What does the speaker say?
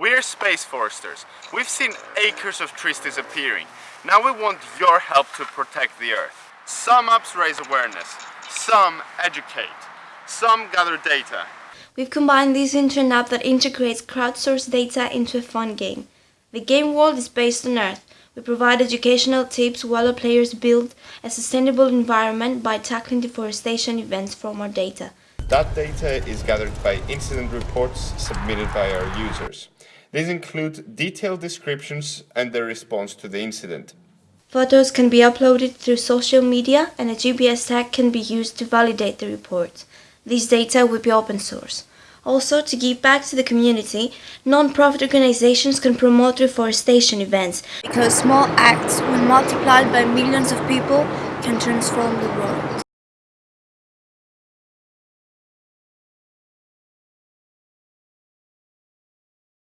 We're space foresters. We've seen acres of trees disappearing. Now we want your help to protect the Earth. Some apps raise awareness, some educate, some gather data. We've combined this into an app that integrates crowdsourced data into a fun game. The game world is based on Earth. We provide educational tips while our players build a sustainable environment by tackling deforestation events from our data. That data is gathered by incident reports submitted by our users. These include detailed descriptions and their response to the incident. Photos can be uploaded through social media and a GPS tag can be used to validate the report. This data will be open source. Also, to give back to the community, non-profit organizations can promote reforestation events because small acts, when multiplied by millions of people, can transform the world.